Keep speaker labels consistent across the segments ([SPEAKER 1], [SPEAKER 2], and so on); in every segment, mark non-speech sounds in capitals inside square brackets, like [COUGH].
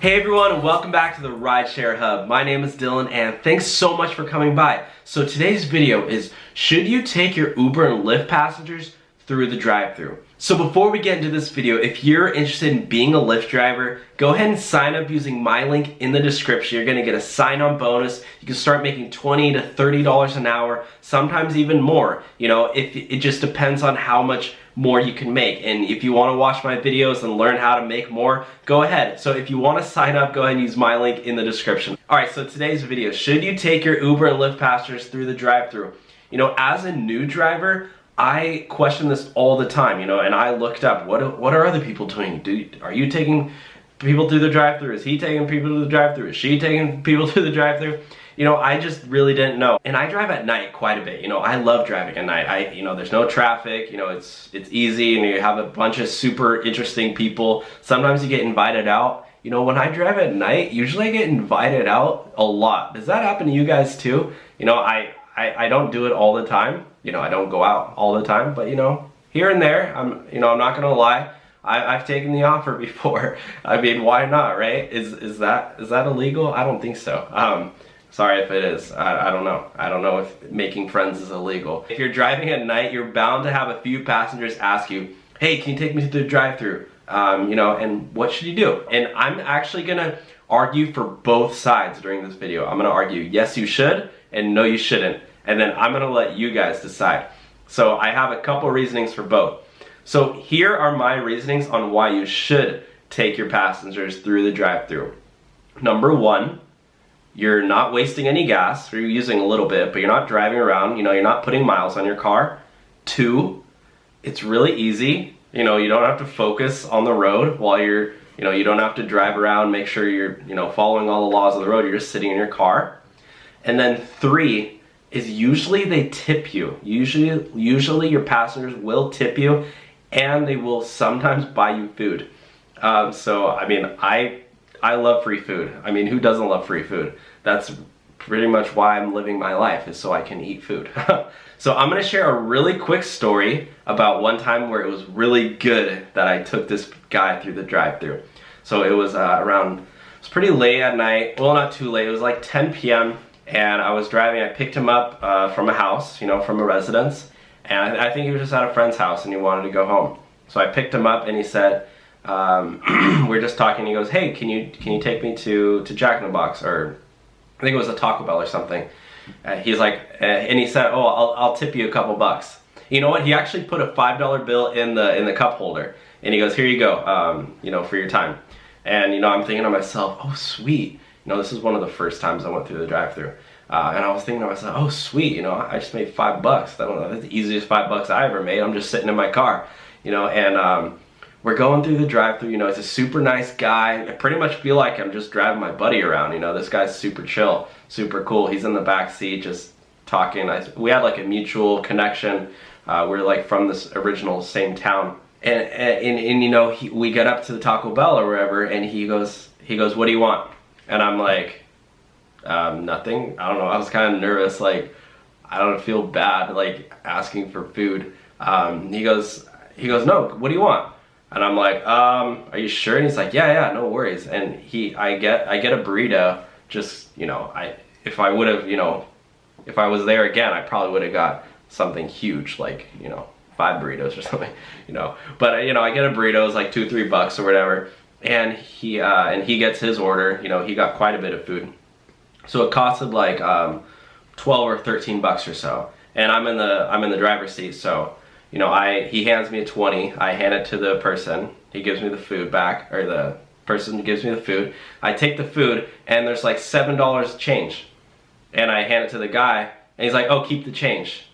[SPEAKER 1] Hey everyone, welcome back to the Rideshare Hub. My name is Dylan and thanks so much for coming by. So today's video is, should you take your Uber and Lyft passengers through the drive-thru? So before we get into this video, if you're interested in being a Lyft driver, go ahead and sign up using my link in the description. You're gonna get a sign-on bonus. You can start making 20 to $30 an hour, sometimes even more. You know, if it just depends on how much more you can make. And if you wanna watch my videos and learn how to make more, go ahead. So if you wanna sign up, go ahead and use my link in the description. All right, so today's video, should you take your Uber and Lyft passengers through the drive-thru? You know, as a new driver, I question this all the time, you know, and I looked up what what are other people doing? Do are you taking people through the drive-through? Is he taking people to the drive-through? Is she taking people [LAUGHS] through the drive-through? You know, I just really didn't know. And I drive at night quite a bit. You know, I love driving at night. I, you know, there's no traffic. You know, it's it's easy, and you have a bunch of super interesting people. Sometimes you get invited out. You know, when I drive at night, usually I get invited out a lot. Does that happen to you guys too? You know, I I, I don't do it all the time. You know, I don't go out all the time, but you know, here and there, I'm, you know, I'm not gonna lie. I, have taken the [LAUGHS] offer before. I mean, why not, right? Is is that is that illegal? I don't think so. Um, sorry if it is. I, I don't know. I don't know if making friends is illegal. If you're driving at night, you're bound to have a few passengers ask you, "Hey, can you take me to the drive-through?" Um, you know, and what should you do? And I'm actually gonna argue for both sides during this video. I'm gonna argue yes, you should, and no, you shouldn't and then I'm gonna let you guys decide. So I have a couple reasonings for both. So here are my reasonings on why you should take your passengers through the drive-through. Number one, you're not wasting any gas, you're using a little bit, but you're not driving around, you know, you're not putting miles on your car. Two, it's really easy. You know, you don't have to focus on the road while you're, you know, you don't have to drive around, make sure you're, you know, following all the laws of the road, you're just sitting in your car. And then three, is usually they tip you. Usually, usually your passengers will tip you and they will sometimes buy you food. Um, so, I mean, I, I love free food. I mean, who doesn't love free food? That's pretty much why I'm living my life is so I can eat food. [LAUGHS] so I'm gonna share a really quick story about one time where it was really good that I took this guy through the drive through So it was uh, around, it was pretty late at night. Well, not too late. It was like 10 p.m and I was driving, I picked him up uh, from a house, you know, from a residence, and I, I, think he was just at a friend's house and he wanted to go home. So I picked him up and he said, um, [CLEARS THROAT] we are just talking, he goes, hey, can you can you take me to, to Jack in the Box, or I think it was a Taco Bell or something. Uh, he's like, uh, and he said, oh, I'll, I'll tip you a couple bucks. You know what, he actually put a $5 bill in the, in the cup holder, and he goes, here you go, um, you know, for your time. And, you know, I'm thinking to myself, oh, sweet know, this is one of the first times I went through the drive-through. Uh, and I was thinking to myself, oh sweet, you know, I just made five bucks. That's the easiest five bucks I ever made. I'm just sitting in my car, you know, and um, we're going through the drive-through. You know, it's a super nice guy. I pretty much feel like I'm just driving my buddy around. You know, this guy's super chill, super cool. He's in the back seat, just talking. I, we had like a mutual connection. Uh, we're like from this original same town, and and, and, and you know, he, we get up to the Taco Bell or wherever, and he goes, he goes, what do you want? And I'm like, um, nothing. I don't know. I was kind of nervous. Like, I don't feel bad, like asking for food. Um, he goes, he goes, no, what do you want? And I'm like, um, are you sure? And he's like, yeah, yeah, no worries. And he, I get, I get a burrito. Just, you know, I, if I would have, you know, if I was there again, I probably would have got something huge, like, you know, five burritos or [LAUGHS] something, you know. But, you know, I get a burrito, it's like two, three bucks or whatever and he uh, and he gets his order. You know, he got quite a bit of food, so it costed like um, 12 or 13 bucks or so. And I'm in the I'm in the driver's seat, so you know, I he hands me a 20. I hand it to the person. He gives me the food back, or the person gives me the food. I take the food, and there's like seven dollars change, and I hand it to the guy, and he's like, "Oh, keep the change."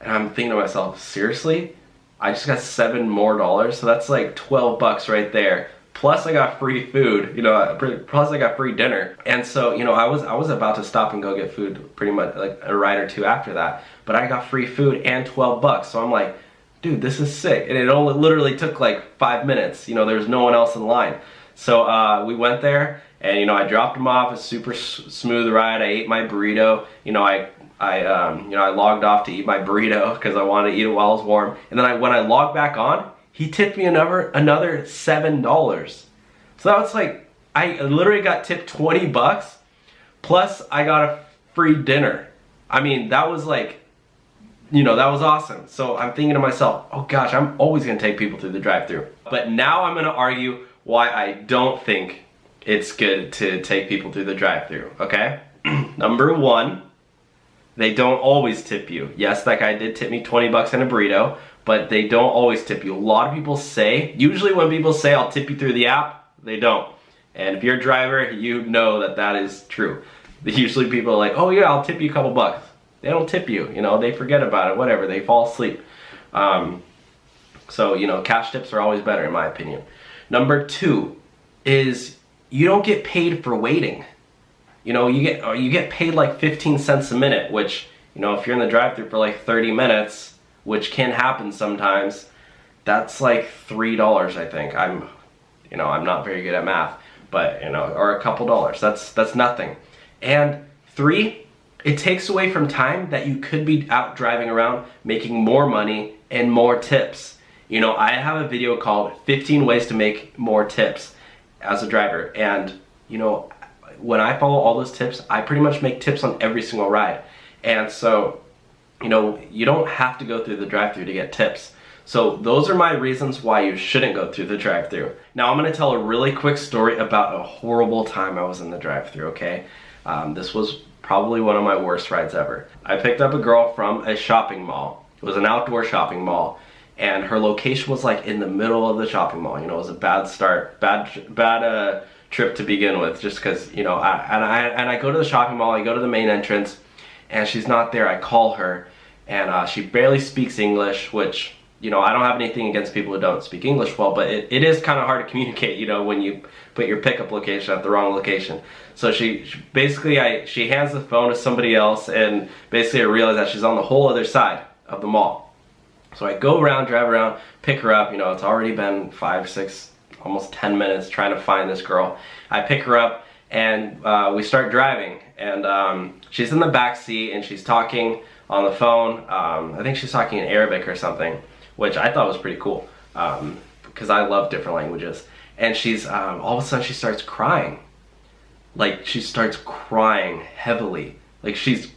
[SPEAKER 1] And I'm thinking to myself, seriously? I just got seven more dollars, so that's like 12 bucks right there plus I got free food, you know, plus I got free dinner. And so, you know, I was I was about to stop and go get food pretty much like a ride or two after that, but I got free food and 12 bucks. So I'm like, dude, this is sick. And it only literally took like five minutes. You know, there's no one else in line. So uh, we went there and, you know, I dropped him off, a super smooth ride. I ate my burrito. You know, I I, um, you know, I logged off to eat my burrito because I wanted to eat it while it was warm. And then I, when I logged back on, he tipped me another another seven dollars. So that was like I literally got tipped 20 bucks, plus I got a free dinner. I mean, that was like, you know, that was awesome. So I'm thinking to myself, oh gosh, I'm always gonna take people through the drive-through. But now I'm gonna argue why I don't think it's good to take people through the drive-through, okay? [CLEARS THROAT] Number one, they don't always tip you. Yes, that guy did tip me 20 bucks in a burrito, but they don't always tip you. A lot of people say, usually when people say I'll tip you through the app, they don't. And if you're a driver, you know that that is true. [LAUGHS] Usually people are like, oh yeah, I'll tip you a couple bucks. They don't tip you, you know, they forget about it, whatever, they fall asleep. Um, so, you know, cash tips are always better in my opinion. Number two is you don't get paid for waiting. You know, you get you get paid like 15 cents a minute, which, you know, if you're in the drive-through for like 30 minutes, which can happen sometimes, that's like $3, I think. I'm, you know, I'm not very good at math, but, you know, or a couple dollars. That's that's nothing. And three, it takes away from time that you could be out driving around making more money and more tips. You know, I have a video called 15 ways to make more tips as a driver. And, you know, when I follow all those tips, I pretty much make tips on every single ride. And so, you know, you don't have to go through the drive through to get tips. So those are my reasons why you shouldn't go through the drive through Now I'm gonna tell a really quick story about a horrible time I was in the drive through okay? Um, this was probably one of my worst rides ever. I picked up a girl from a shopping mall. It was an outdoor shopping mall and her location was like in the middle of the shopping mall. You know, it was a bad start, bad, bad uh, trip to begin with, just because you know. I, and I and I go to the shopping mall. I go to the main entrance, and she's not there. I call her, and uh, she barely speaks English, which you know I don't have anything against people who don't speak English well, but it, it is kind of hard to [LAUGHS] communicate. You know, when you put your pickup location at the wrong location. So she, she basically I she hands the phone to somebody else, and basically I realize that she's on the whole other side of the mall. So I go around, drive around, pick her up. You know, it's already been five, six, almost 10 minutes trying to find this girl. I pick her up and uh, we start driving. And um, she's in the back seat and she's talking on the phone. Um, I think she's talking in Arabic or something, which I thought was pretty cool because um, I love different languages. And she's, um, all of a sudden she starts crying. Like she starts crying heavily. Like she's,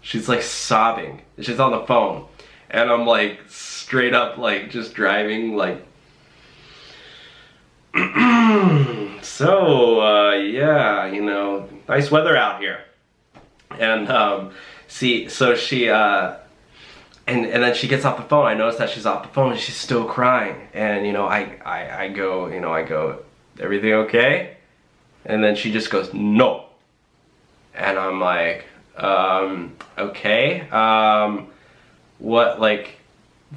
[SPEAKER 1] she's like sobbing. She's on the phone and I'm like straight up like just driving like [CLEARS THROAT] so uh, yeah you know nice weather out here. And um, see so she uh, and and then she gets off the phone. I notice that she's off the phone and she's still crying. And you know I, I I go you know I go everything okay? And then she just goes no. And I'm like um, okay um, what like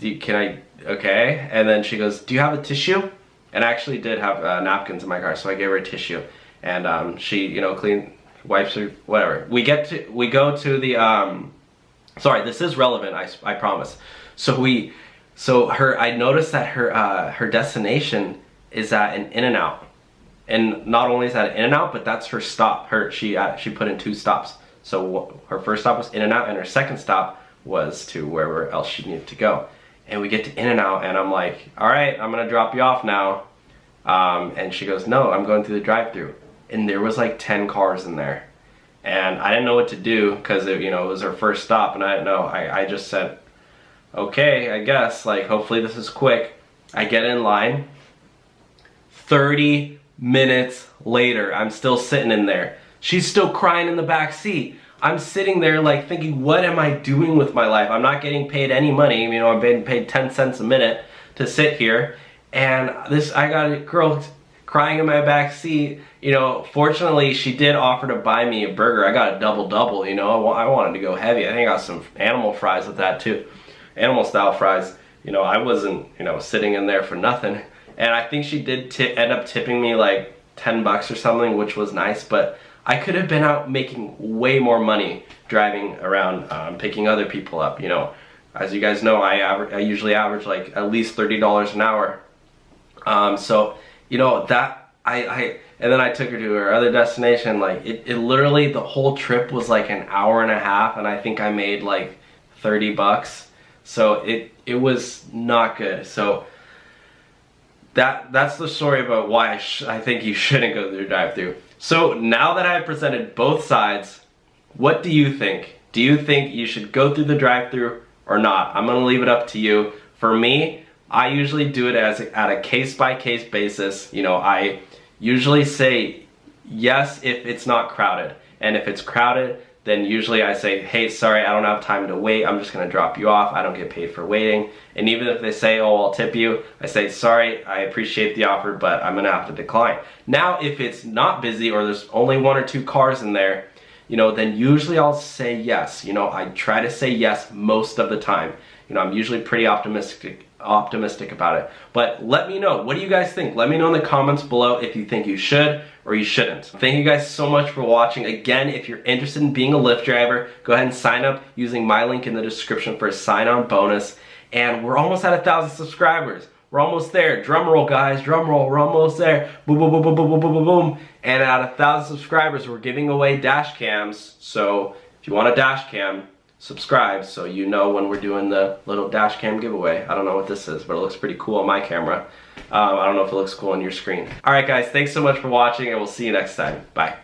[SPEAKER 1] can I okay? And then she goes do you have a tissue and I actually did have uh, napkins in my car so I gave her a tissue. And um, she you know clean wipes her whatever. We get to we go to the um sorry this is relevant I, I promise. So we so her I noticed that her uh, her destination is at an In-N-Out and not only is that an In-N-Out but that's her stop. Her she uh, she put in two stops. So her first stop was In-N-Out and her second stop was to wherever else she needed to go. And we get to In-N-Out and I'm like, all right, I'm gonna drop you off now. Um, and she goes, no, I'm going through the drive through And there was like 10 cars in there. And I didn't know what to do because you know, it was her first stop and I didn't know. I, I just said, okay, I guess, like hopefully this is quick. I get in line. 30 minutes later, I'm still sitting in there. She's still crying in the back seat. I'm sitting there like thinking, what am I doing with my life? I'm not getting paid any money. You know, I'm being paid 10 cents a minute to sit here. And this, I got a girl crying in my back seat. You know, fortunately, she did offer to buy me a burger. I got a double-double, you know. I wanted to go heavy. I think I got some animal fries with that too. Animal style fries. You know, I wasn't, you know, sitting in there for nothing. And I think she did end up tipping me like 10 bucks or something, which was nice. But I could have been out making way more money driving around, um, picking other people up, you know. As you guys know, I, I usually average like at least $30 an hour. Um, so, you know, that, I, I, and then I took her to her other destination, like, it, it literally, the whole trip was like an hour and a half, and I think I made like 30 bucks. So it, it was not good. So, that that's the story about why I, I think you shouldn't go through drive-through. So now that I've presented both sides, what do you think? Do you think you should go through the drive-through or not? I'm gonna leave it up to you. For me, I usually do it as at a case-by-case -case basis. You know, I usually say yes if it's not crowded. And if it's crowded, then usually I say, hey, sorry, I don't have time to wait. I'm just gonna drop you off. I don't get paid for waiting. And even if they say, oh, I'll tip you, I say, sorry, I appreciate the offer, but I'm gonna have to decline. Now, if it's not busy or there's only one or two cars in there, you know, then usually I'll say yes. You know, I try to say yes most of the time. You know, I'm usually pretty optimistic optimistic about it. But let me know, what do you guys think? Let me know in the comments below if you think you should or you shouldn't. Thank you guys so much for watching. Again, if you're interested in being a Lyft driver, go ahead and sign up using my link in the description for a sign-on bonus. And we're almost at a thousand subscribers. We're almost there. Drum roll, guys. Drum roll. We're almost there. Boom, boom, boom, boom, boom, boom, boom, boom. boom. And at a thousand subscribers, we're giving away dash cams. So if you want a dash cam, subscribe so you know when we're doing the little dash cam giveaway. I don't know what this is, but it looks pretty cool on my camera. Um, I don't know if it looks cool on your screen. All right, guys. Thanks so much for watching, and we'll see you next time. Bye.